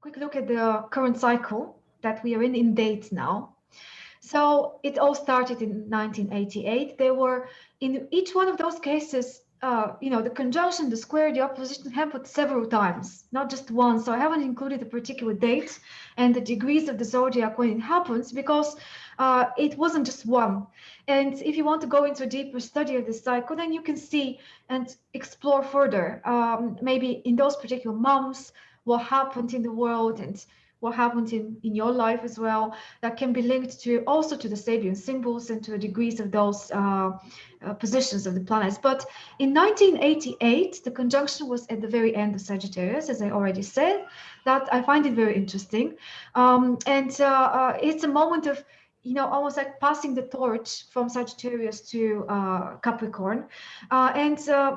quick look at the current cycle that we are in in dates now. So it all started in 1988. There were in each one of those cases, uh, you know, the conjunction, the square, the opposition happened several times, not just once. So I haven't included the particular date and the degrees of the zodiac when it happens because uh, it wasn't just one. And if you want to go into a deeper study of this cycle, then you can see and explore further, um, maybe in those particular months, what happened in the world and what happened in, in your life as well that can be linked to also to the Sabian symbols and to the degrees of those uh, uh, positions of the planets. But in 1988, the conjunction was at the very end of Sagittarius, as I already said, that I find it very interesting. Um, and uh, uh it's a moment of you know, almost like passing the torch from Sagittarius to uh, Capricorn. Uh, and uh,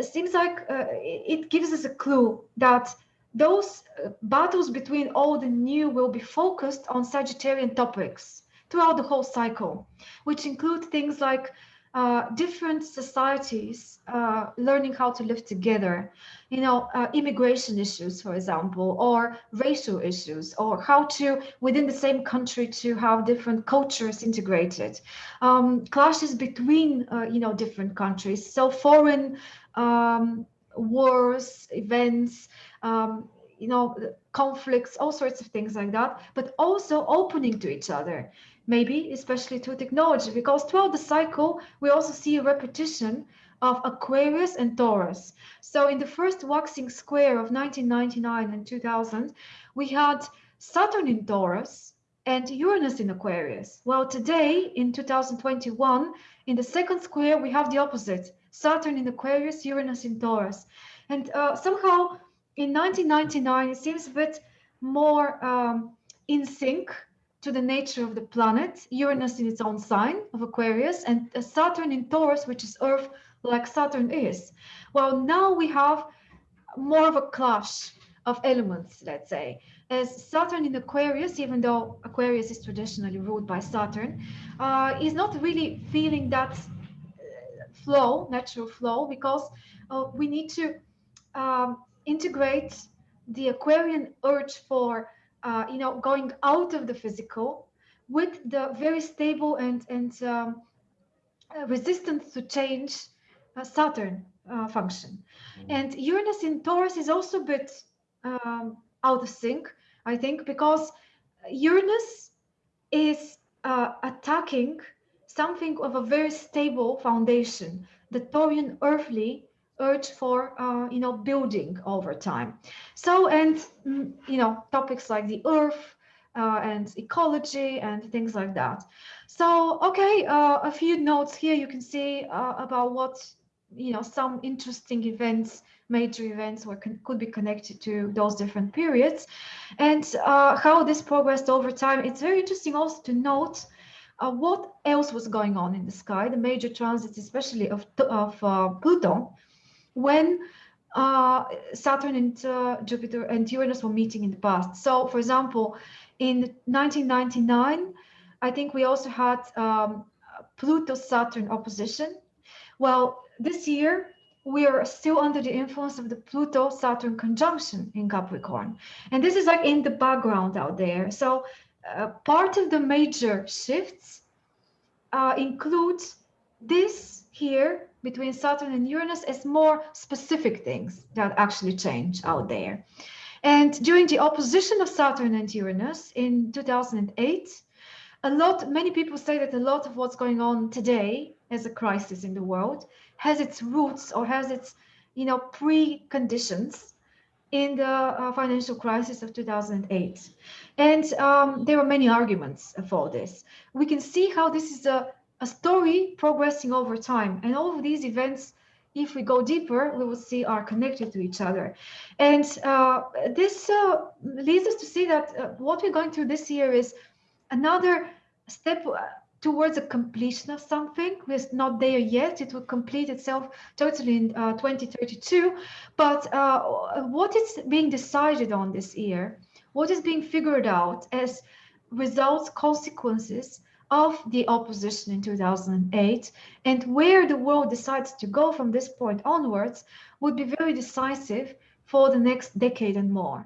seems like uh, it gives us a clue that those uh, battles between old and new will be focused on Sagittarian topics throughout the whole cycle, which include things like uh, different societies uh, learning how to live together, you know, uh, immigration issues, for example, or racial issues, or how to, within the same country, to have different cultures integrated, um, clashes between, uh, you know, different countries. So foreign um, wars, events, um, you know, conflicts, all sorts of things like that, but also opening to each other, maybe especially to technology, because throughout the cycle, we also see a repetition of Aquarius and Taurus. So in the first waxing square of 1999 and 2000, we had Saturn in Taurus and Uranus in Aquarius. Well, today in 2021, in the second square, we have the opposite, Saturn in Aquarius, Uranus in Taurus. And uh, somehow in 1999, it seems a bit more um, in sync to the nature of the planet, Uranus in its own sign of Aquarius, and Saturn in Taurus, which is Earth like Saturn is. Well, now we have more of a clash of elements, let's say. As Saturn in Aquarius, even though Aquarius is traditionally ruled by Saturn, uh, is not really feeling that uh, flow, natural flow, because uh, we need to um, integrate the Aquarian urge for, uh, you know, going out of the physical with the very stable and, and um, uh, resistant to change uh, Saturn uh, function. Mm. And Uranus in Taurus is also a bit um, out of sync, I think, because Uranus is uh, attacking something of a very stable foundation, the Taurian earthly urge for uh, you know building over time. So and mm, you know topics like the earth uh, and ecology and things like that. So okay uh, a few notes here. You can see uh, about what you know some interesting events major events were could be connected to those different periods. And uh, how this progressed over time it's very interesting also to note uh, what else was going on in the sky the major transits especially of, of pluto when uh, Saturn and uh, Jupiter and Uranus were meeting in the past. So, for example, in 1999, I think we also had um, Pluto-Saturn opposition. Well, this year, we are still under the influence of the Pluto-Saturn conjunction in Capricorn. And this is like in the background out there. So uh, part of the major shifts uh, includes this here between Saturn and Uranus as more specific things that actually change out there. And during the opposition of Saturn and Uranus in 2008, a lot, many people say that a lot of what's going on today as a crisis in the world has its roots or has its, you know, preconditions in the uh, financial crisis of 2008. And um, there are many arguments for this. We can see how this is a a story progressing over time. And all of these events, if we go deeper, we will see are connected to each other. And uh, this uh, leads us to see that uh, what we're going through this year is another step uh, towards a completion of something. We're not there yet. It will complete itself totally in uh, 2032. But uh, what is being decided on this year, what is being figured out as results, consequences of the opposition in 2008 and where the world decides to go from this point onwards would be very decisive for the next decade and more.